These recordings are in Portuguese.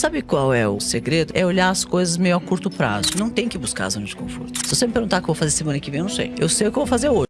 Sabe qual é o segredo? É olhar as coisas meio a curto prazo. Não tem que buscar a zona de conforto. Se você me perguntar o que eu vou fazer semana que vem, eu não sei. Eu sei o que eu vou fazer hoje.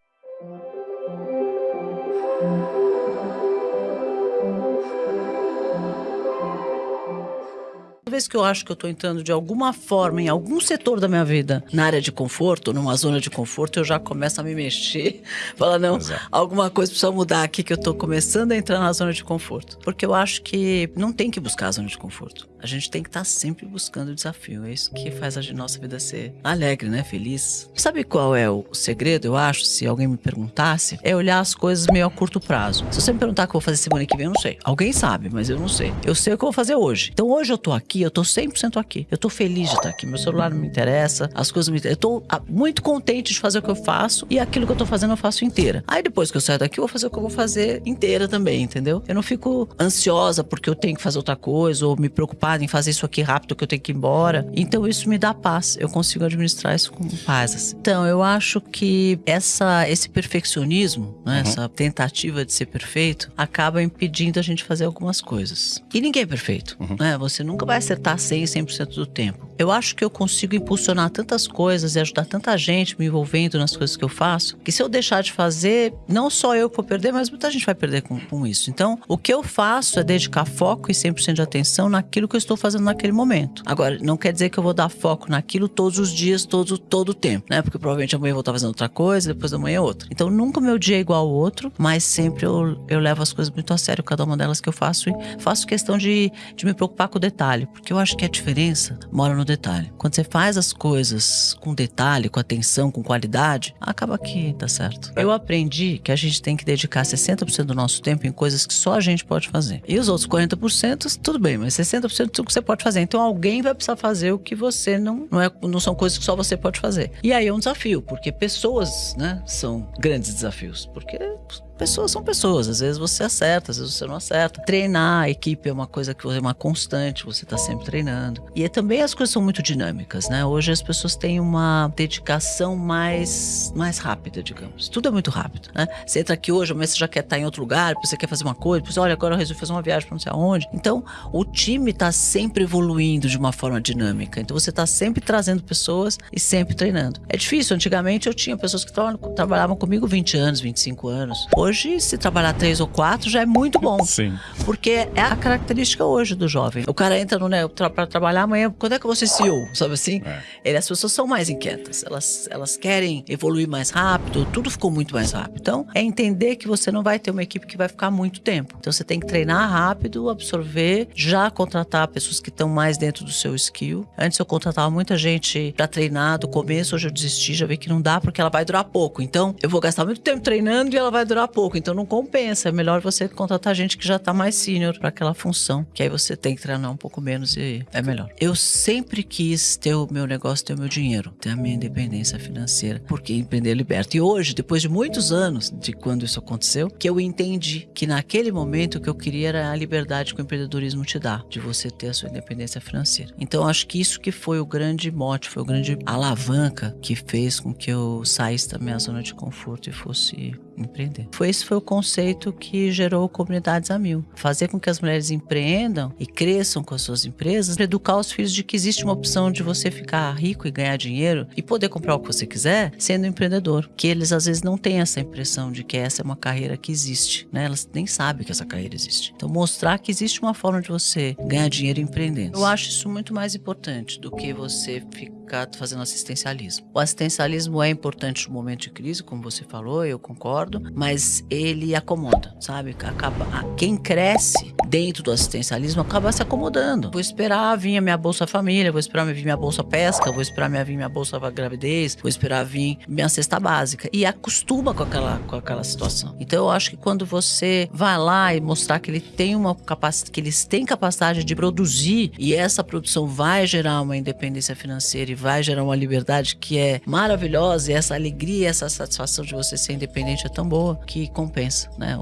Toda vez que eu acho que eu tô entrando de alguma forma em algum setor da minha vida, na área de conforto, numa zona de conforto, eu já começo a me mexer. Falar, não, Exato. alguma coisa precisa mudar aqui que eu tô começando a entrar na zona de conforto. Porque eu acho que não tem que buscar a zona de conforto. A gente tem que estar sempre buscando o desafio. É isso que faz a nossa vida ser alegre, né? Feliz. Sabe qual é o segredo, eu acho, se alguém me perguntasse? É olhar as coisas meio a curto prazo. Se você me perguntar o que eu vou fazer semana que vem, eu não sei. Alguém sabe, mas eu não sei. Eu sei o que eu vou fazer hoje. Então hoje eu tô aqui, eu tô 100% aqui. Eu tô feliz de estar aqui. Meu celular não me interessa, as coisas não me interessam. Eu tô ah, muito contente de fazer o que eu faço e aquilo que eu tô fazendo eu faço inteira. Aí depois que eu saio daqui, eu vou fazer o que eu vou fazer inteira também, entendeu? Eu não fico ansiosa porque eu tenho que fazer outra coisa ou me preocupar em fazer isso aqui rápido que eu tenho que ir embora. Então isso me dá paz. Eu consigo administrar isso com paz. assim. Então eu acho que essa, esse perfeccionismo, né, essa tentativa de ser perfeito, acaba impedindo a gente fazer algumas coisas. E ninguém é perfeito, né? Você nunca vai acertar 100, 100% do tempo. Eu acho que eu consigo impulsionar tantas coisas e ajudar tanta gente me envolvendo nas coisas que eu faço, que se eu deixar de fazer, não só eu vou perder, mas muita gente vai perder com, com isso. Então, o que eu faço é dedicar foco e 100% de atenção naquilo que eu estou fazendo naquele momento. Agora, não quer dizer que eu vou dar foco naquilo todos os dias, todo, todo o tempo, né? Porque provavelmente amanhã eu vou estar fazendo outra coisa, depois da manhã outra. Então, nunca o meu dia é igual ao outro, mas sempre eu, eu levo as coisas muito a sério, cada uma delas que eu faço, e faço questão de, de me preocupar com o detalhe, porque eu acho que a diferença mora no detalhe. Quando você faz as coisas com detalhe, com atenção, com qualidade, acaba que dá certo. Eu aprendi que a gente tem que dedicar 60% do nosso tempo em coisas que só a gente pode fazer. E os outros 40%, tudo bem, mas 60% do que você pode fazer. Então alguém vai precisar fazer o que você não. Não, é, não são coisas que só você pode fazer. E aí é um desafio, porque pessoas, né, são grandes desafios. Porque pessoas são pessoas. Às vezes você acerta, às vezes você não acerta. Treinar a equipe é uma coisa que é uma constante, você está sempre treinando. E é também as coisas são muito dinâmicas, né? Hoje as pessoas têm uma dedicação mais, mais rápida, digamos. Tudo é muito rápido, né? Você entra aqui hoje, mas você já quer estar em outro lugar, você quer fazer uma coisa, depois, olha, agora eu resolvi fazer uma viagem para não sei aonde. Então, o time está sempre evoluindo de uma forma dinâmica. Então, você está sempre trazendo pessoas e sempre treinando. É difícil. Antigamente, eu tinha pessoas que tra trabalhavam comigo 20 anos, 25 anos. Hoje, se trabalhar três ou quatro, já é muito bom. Sim. Porque é a característica hoje do jovem. O cara entra no né, para trabalhar amanhã, quando é que vou ser CEO? Sabe assim? É. Ele, as pessoas são mais inquietas. Elas, elas querem evoluir mais rápido, tudo ficou muito mais rápido. Então, é entender que você não vai ter uma equipe que vai ficar muito tempo. Então, você tem que treinar rápido, absorver, já contratar pessoas que estão mais dentro do seu skill. Antes eu contratava muita gente para treinar do começo, hoje eu desisti, já vi que não dá porque ela vai durar pouco. Então, eu vou gastar muito tempo treinando e ela vai durar pouco. Então, não compensa. É melhor você contratar gente que já tá mais senior para aquela função, que aí você tem que treinar um pouco menos e é melhor. Eu sempre quis ter o meu negócio, ter o meu dinheiro, ter a minha independência financeira, porque empreender liberta. E hoje, depois de muitos anos de quando isso aconteceu, que eu entendi que naquele momento o que eu queria era a liberdade que o empreendedorismo te dá, de você ter a sua independência financeira. Então, acho que isso que foi o grande mote, foi o grande alavanca que fez com que eu saísse da minha zona de conforto e fosse empreender. Foi esse foi o conceito que gerou comunidades a mil. Fazer com que as mulheres empreendam e cresçam com as suas empresas, educar os filhos de que existe uma opção de você ficar rico e ganhar dinheiro e poder comprar o que você quiser sendo empreendedor. Que eles às vezes não têm essa impressão de que essa é uma carreira que existe, né? Elas nem sabem que essa carreira existe. Então mostrar que existe uma forma de você ganhar dinheiro empreendendo. Eu acho isso muito mais importante do que você ficar fazendo assistencialismo. O assistencialismo é importante no momento de crise, como você falou, eu concordo, mas ele acomoda, sabe? Acaba, quem cresce dentro do assistencialismo acaba se acomodando. Vou esperar vir a minha bolsa família, vou esperar vir minha bolsa pesca, vou esperar vir minha bolsa gravidez, vou esperar vir minha cesta básica e acostuma com aquela com aquela situação. Então eu acho que quando você vai lá e mostrar que ele tem uma capacidade, que eles têm capacidade de produzir e essa produção vai gerar uma independência financeira e vai gerar uma liberdade que é maravilhosa e essa alegria, essa satisfação de você ser independente é tão boa que compensa, né?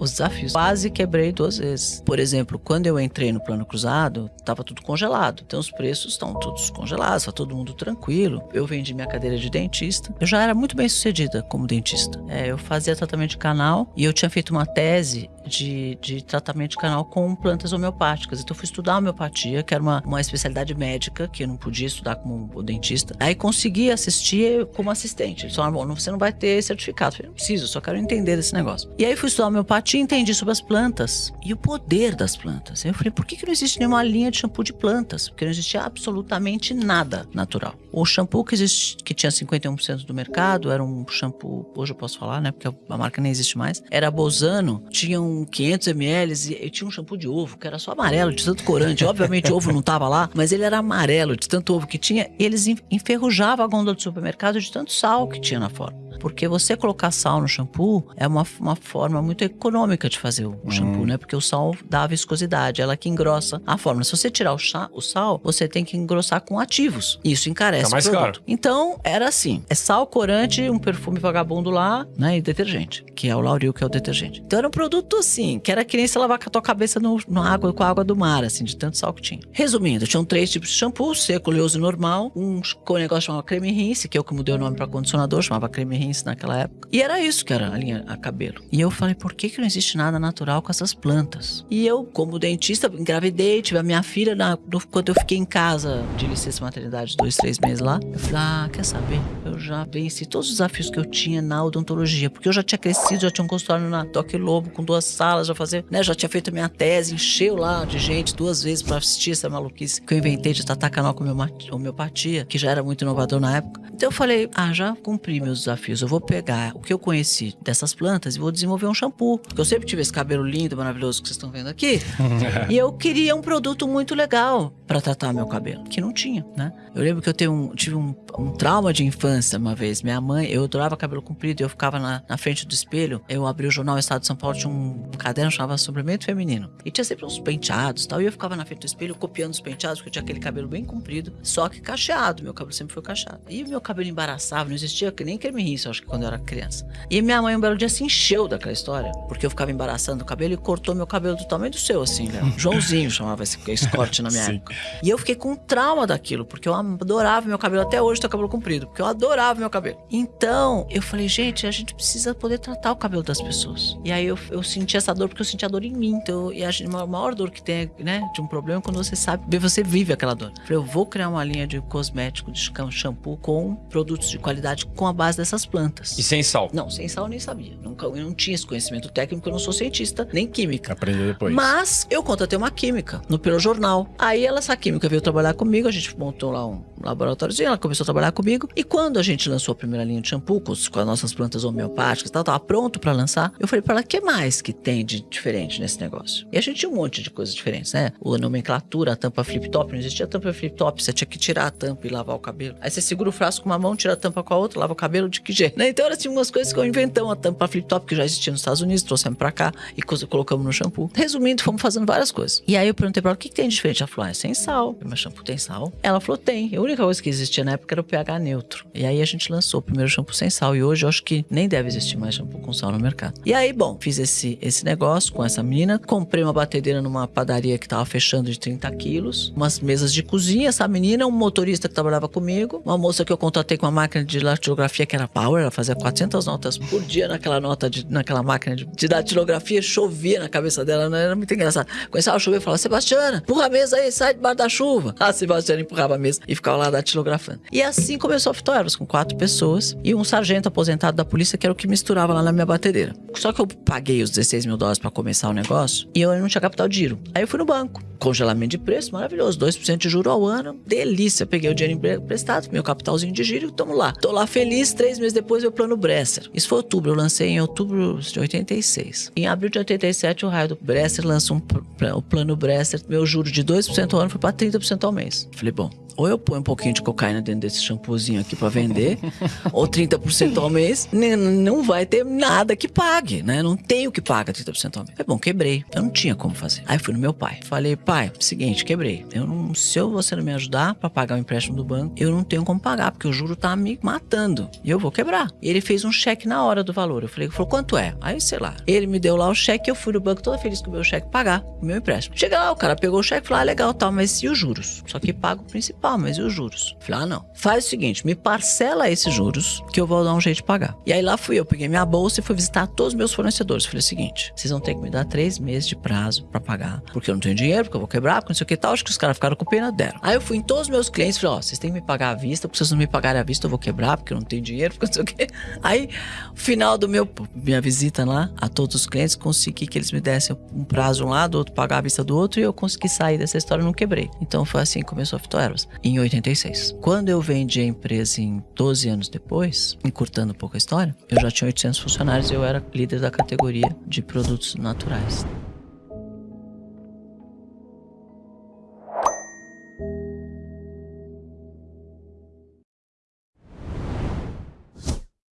Os desafios. Quase quebrei duas vezes. Por exemplo, quando eu entrei no plano cruzado, estava tudo congelado. Então os preços estão todos congelados, está todo mundo tranquilo. Eu vendi minha cadeira de dentista. Eu já era muito bem sucedida como dentista. É, eu fazia tratamento de canal e eu tinha feito uma tese de, de tratamento de canal com plantas homeopáticas. Então eu fui estudar homeopatia, que era uma, uma especialidade médica, que eu não podia estudar como dentista. Aí consegui assistir como assistente. Eles falaram, bom, você não vai ter certificado. Eu falei, não preciso, só quero entender desse negócio. E aí fui estudar homeopatia e entendi sobre as plantas e o poder das plantas. Eu falei, por que, que não existe nenhuma linha de shampoo de plantas? Porque não existia absolutamente nada natural. O shampoo que, existe, que tinha 51% do mercado era um shampoo, hoje eu posso falar, né? Porque a marca nem existe mais. Era Bozano, tinha um 500 ml e, e tinha um shampoo de ovo que era só amarelo, de tanto corante. Obviamente ovo não tava lá, mas ele era amarelo, de tanto ovo que tinha. E eles enferrujavam a gôndola do supermercado de tanto sal que tinha na forma. Porque você colocar sal no shampoo é uma, uma forma muito econômica de fazer o hum. shampoo, né? Porque o sal dá viscosidade, ela que engrossa a forma. Se você tirar o, chá, o sal, você tem que engrossar com ativos. Isso encarece tá mais o produto. Caro. Então, era assim: é sal, corante, um perfume vagabundo lá, né? E detergente, que é o Lauril, que é o detergente. Então era um produto assim, que era que nem você lavar com a tua cabeça no, no água, com a água do mar, assim, de tanto sal que tinha. Resumindo, tinham três tipos de shampoo: seco, oleoso e normal. Um com um negócio chamado creme rinse, que é o que mudei o nome para condicionador, chamava creme naquela época. E era isso que era a linha a cabelo. E eu falei, por que, que não existe nada natural com essas plantas? E eu, como dentista, engravidei, tive a minha filha na, no, quando eu fiquei em casa de licença maternidade, dois, três meses lá. Eu falei, ah, quer saber? Eu já venci todos os desafios que eu tinha na odontologia, porque eu já tinha crescido, já tinha um consultório na Toque Lobo com duas salas, já fazia, né? Já tinha feito a minha tese, encheu lá de gente duas vezes para assistir essa maluquice que eu inventei de tratar canal com homeopatia, que já era muito inovador na época. Então eu falei, ah, já cumpri meus desafios. Eu vou pegar o que eu conheci dessas plantas e vou desenvolver um shampoo. Porque eu sempre tive esse cabelo lindo, maravilhoso que vocês estão vendo aqui. e eu queria um produto muito legal para tratar meu cabelo, que não tinha, né? Eu lembro que eu um, tive um, um, trauma de infância uma vez. Minha mãe, eu adorava cabelo comprido, eu ficava na, na frente do espelho. Eu abri o jornal Estado de São Paulo, tinha um caderno chamava Suplemento Feminino. E tinha sempre uns penteados e tal. E eu ficava na frente do espelho copiando os penteados, porque eu tinha aquele cabelo bem comprido, só que cacheado. Meu cabelo sempre foi cacheado. E meu cabelo embaraçava, não existia nem creme rinse, acho que quando eu era criança. E minha mãe um belo dia se encheu daquela história, porque eu ficava embaraçando o cabelo e cortou meu cabelo do tamanho do seu, assim, né? Joãozinho chamava esse, esse corte na minha Sim. época. E eu fiquei com trauma daquilo, porque eu adorava meu cabelo, até hoje cabelo comprido, porque eu adorava meu cabelo. Então, eu falei, gente, a gente precisa poder tratar o cabelo das pessoas. E aí eu, eu senti essa dor, porque eu senti a dor em mim. Então, e a, a maior dor que tem, né, de um problema é quando você sabe, você vive aquela dor. Eu falei, eu vou criar uma linha de cosmético, de shampoo com produtos de qualidade com a base dessas plantas. E sem sal? Não, sem sal eu nem sabia. Nunca, eu não tinha esse conhecimento técnico, eu não sou cientista, nem química. Aprendeu depois. Mas eu contratei uma química no pelo jornal. Aí ela, essa química veio trabalhar comigo, a gente montou lá um laboratóriozinho, ela começou a trabalhar comigo. E quando a gente lançou a primeira linha de shampoo com, as nossas plantas homeopáticas, tal, tava pronto para lançar, eu falei para ela, que mais que tem de diferente nesse negócio? E a gente tinha um monte de coisas diferentes, né? A nomenclatura, a tampa flip-top, não existia tampa flip-top, você tinha que tirar a tampa e lavar o cabelo. Aí você segura o frasco com uma mão, tira a tampa com a outra, lava o cabelo de que jeito? Né? Então, era assim, umas coisas que eu inventamos, a tampa flip-top que já existia nos Estados Unidos, trouxemos pra cá e colocamos no shampoo. Resumindo, fomos fazendo várias coisas. E aí eu perguntei pra ela, o que, que tem de diferente? Ela falou, ah, é sem sal. Meu shampoo tem sal? Ela falou, tem. A única coisa que existia na época era o pH neutro. E aí a gente lançou o primeiro shampoo sem sal. E hoje eu acho que nem deve existir mais shampoo com sal no mercado. E aí, bom, fiz esse, esse negócio com essa menina. Comprei uma batedeira numa padaria que tava fechando de 30 quilos. Umas mesas de cozinha. Essa menina, um motorista que trabalhava comigo. Uma moça que eu contratei com uma máquina de datilografia que era Power. Ela fazia 400 notas por dia naquela nota, de, naquela máquina de, de datilografia. Chovia na cabeça dela. Né? Era muito engraçado. Começava a chover e falava, Sebastiana, empurra a mesa aí, sai debaixo da chuva. A Sebastiana empurrava a mesa e ficava lá datilografando. E assim começou a Fitoeros, com quatro pessoas e um sargento aposentado da polícia que era o que misturava lá na minha batedeira. Só que eu paguei os 16 mil dólares para começar o negócio e eu não tinha capital de giro. Aí eu fui no banco. Congelamento de preço, maravilhoso. 2% de juro ao ano. Delícia. Peguei o dinheiro emprestado, meu capitalzinho de giro e tamo lá. Tô lá feliz. Três meses depois, meu plano Bresser. Isso foi outubro. Eu lancei em outubro de 86. Em abril de 87, o raio do Bresser lança um, o plano Bresser. Meu juro de 2% ao ano foi para 30% ao mês. Falei, bom, ou eu ponho um pouquinho de cocaína dentro desse esse shampoozinho aqui para vender, ou 30% ao mês, não vai ter nada que pague, né? Não tenho que pagar 30% ao mês. É bom, quebrei. Eu não tinha como fazer. Aí fui no meu pai. Falei, pai, seguinte, quebrei. Eu não, se eu, você não me ajudar para pagar o empréstimo do banco, eu não tenho como pagar, porque o juro tá me matando. Eu vou quebrar. E ele fez um cheque na hora do valor. Eu falei, falou, quanto é? Aí, sei lá. Ele me deu lá o cheque, eu fui no banco toda feliz com o meu cheque pagar o meu empréstimo. Chega lá, o cara pegou o cheque e falou, ah, legal, tal, mas e os juros? Só que paga o principal, mas e os juros? Eu falei, ah, não. Faz o seguinte, me parcela esses juros que eu vou dar um jeito de pagar. E aí lá fui eu, peguei minha bolsa e fui visitar todos os meus fornecedores. Falei o seguinte, vocês vão ter que me dar três meses de prazo para pagar, porque eu não tenho dinheiro, porque eu vou quebrar, porque não sei o que tal. Acho que os caras ficaram com pena, deram. Aí eu fui em todos os meus clientes e falei, ó, oh, vocês têm que me pagar à vista, porque se vocês não me pagarem à vista, eu vou quebrar, porque eu não tenho dinheiro, porque não sei o que. Aí, final do meu minha visita lá a todos os clientes, consegui que eles me dessem um prazo um lado, outro pagar à vista do outro, e eu consegui sair dessa história não quebrei. Então foi assim que começou a Fitoervas, em 86. Quando eu vendi a empresa em 12 anos depois, encurtando um pouco a história, eu já tinha 800 funcionários e eu era líder da categoria de produtos naturais.